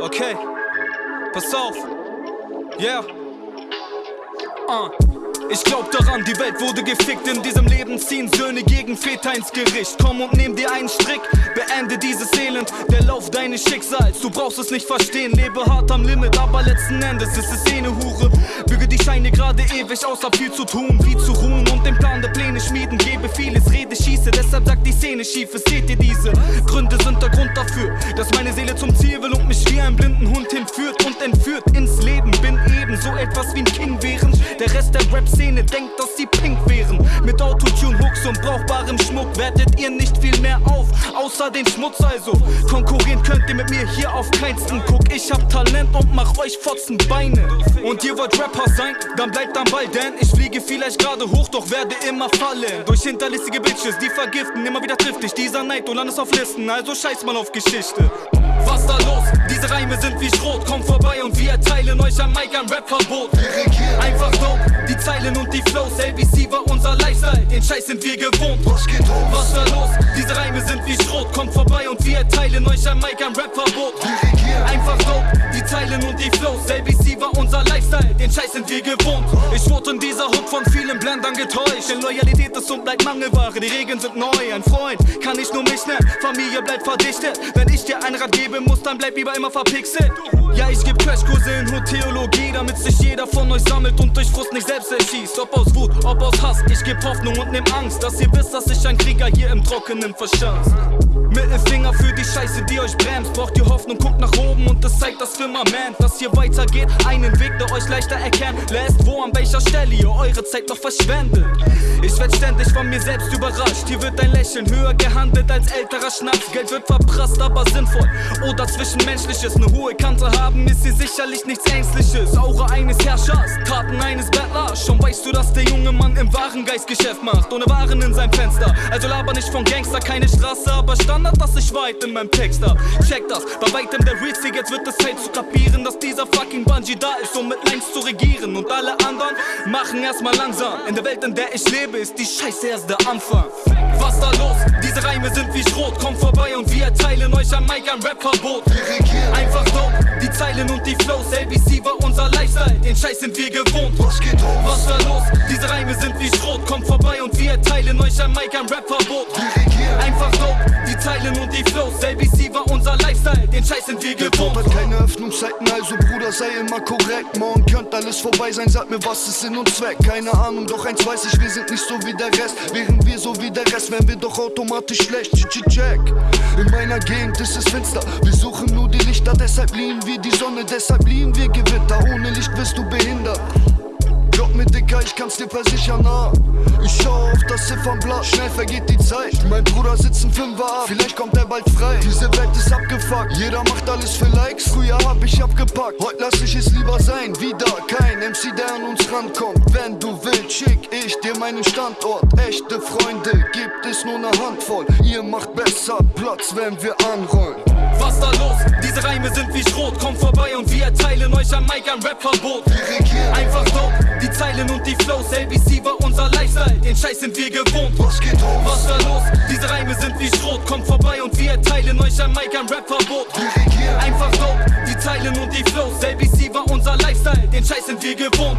Okay, pass auf. Yeah. Uh. Ich glaub daran, die Welt wurde gefickt. In diesem Leben ziehen Söhne gegen Väter ins Gericht. Komm und nimm dir einen Strick, beende dieses Elend. Der Lauf deines Schicksals, du brauchst es nicht verstehen. Lebe hart am Limit, aber letzten Endes ist es eh ne Hure. Büge die Scheine gerade ewig hab viel zu tun, wie zu ruhen und den Plan der Pläne schmieden. Gebe vieles, rede, schieße, deshalb sagt die Szene schief. Seht ihr diese Gründe sind der Grund dafür, dass meine Seele zum Ziel will und mich wie ein blinden Hund hinführt und entführt ins Leben. Bin eben so etwas wie ein King, während der Rest der Rap-Szene denkt, dass sie pink wären. Mit Autotune, Hooks und brauchbarem Schmuck wertet ihr nicht viel mehr auf, außer den Schmutz also. Konkurrieren könnt ihr mit mir hier auf keinsten. Guck, ich hab Talent und mach euch Fotzen Beine. Und ihr wollt Rapper sein, dann bleibt am Ball, denn ich fliege vielleicht gerade hoch, doch werde immer fallen. Durch hinterlistige Bitches, die vergiften, immer wieder trifft dich dieser Neid, du landest auf Listen, also scheiß mal auf Geschichte. Was da los? Diese Reime sind wie Schrot, kommt vorbei und wir erteilen euch am Mic ein Rap-Verbot. Zeilen und die Flows, LBC war unser Lifestyle, den Scheiß sind wir gewohnt. Was geht los? Was da los? Diese Reime sind wie Schrot, kommt vorbei und wir erteilen euch am Mic ein Rap-Verbot. Einfach dope, die Zeilen und die Flows, LBC war unser Lifestyle, den Scheiß sind wir gewohnt. Ich wurde in dieser Hut von vielen Blendern getäuscht, denn Loyalität ist und bleibt Mangelware, die Regeln sind neu. Ein Freund kann ich nur mich nennen, Familie bleibt verdichtet. Wenn ich dir ein Rat gebe, muss, dann bleib lieber immer verpixelt. Ja, ich geb Crashkurse in Hotheologie, damit sich jeder von euch sammelt und durch Frust nicht selbst erschießt. Ob aus Wut, ob aus Hass, ich geb Hoffnung und nimm Angst, dass ihr wisst, dass ich ein Krieger hier im Trockenen verschanzt. Mittelfinger für die Scheiße, die euch bremst. Braucht ihr Hoffnung, guckt nach oben und das zeigt das Firmament, dass hier weitergeht. Einen Weg, der euch leichter erkennen lässt, wo an welcher Stelle ihr eure Zeit noch verschwendet. Ich werd ständig von mir selbst überrascht. Hier wird ein Lächeln höher gehandelt als älterer Schnaps. Geld wird verprasst, aber sinnvoll. Oder zwischenmenschliches. Eine hohe Kante haben ist hier sicherlich nichts Ängstliches. Aura eines Herrschers, Taten eines Bettlers. Schon weißt du, dass der junge Mann im Warengeistgeschäft macht. Ohne Waren in seinem Fenster. Also laber nicht von Gangster, keine Straße, aber Standard, dass ich weit in meinem Text hab. Check das, bei weitem der Realste, jetzt wird es Zeit zu kapieren, dass dieser fucking Bungee da ist, um mit Lines zu regieren. Und alle anderen machen erstmal langsam. In der Welt, in der ich lebe, ist die Scheiße erst der Anfang. Was da los? Diese Reime sind wie Schrot, kommt vorbei und wir erteilen euch am Mic ein Rap-Verbot. Einfach dope, die Zeilen und die Flows, LBC war unser Lifestyle, den Scheiß sind wir gewohnt. Was geht los? Was da los? Diese Reime sind wie Schrot, kommt vorbei und wir erteilen euch am Mic ein Rap-Verbot. Einfach dope, die Zeilen und die Flows, LBC war unser Lifestyle, den Scheiß sind wir gewohnt. Hat keine Öffnungszeiten, also Bruder, sei immer korrekt. Morgen könnte alles vorbei sein, sag mir, was ist Sinn und Zweck. Keine Ahnung, doch eins weiß ich, wir sind nicht so wie der Rest. Wären wir so wie der Rest, wären wir doch automatisch schlecht. Check. In meiner Gegend ist es finster, wir suchen nur die Lichter, deshalb lieben wir die Sonne, deshalb lieben wir Gewitter. Ohne Licht wirst du kann's dir versichern, nah. Ich schau auf das Ziffernblatt, schnell vergeht die Zeit. Mein Bruder sitzt ein Fünfer ab, vielleicht kommt er bald frei. Diese Welt ist abgefuckt, jeder macht alles für Likes. Früher hab ich abgepackt, heute lass ich es lieber sein. Wieder kein MC, der an uns rankommt. Wenn du willst, schick ich dir meinen Standort. Echte Freunde gibt es nur ne Handvoll. Ihr macht besser Platz, wenn wir anrollen. Was da los? Diese Reime sind wie Schrot, kommt vorbei und wir erteilen euch am Mic ein Rap-Verbot. Einfach dope, Zeilen und die Flows, LBC war unser Lifestyle, den Scheiß sind wir gewohnt. Was geht los? Was da los? Diese Reime sind wie Schrot, kommt vorbei und wir erteilen euch am Mic ein Rap-Verbot. Einfach dope, die Zeilen und die Flows, LBC war unser Lifestyle, den Scheiß sind wir gewohnt.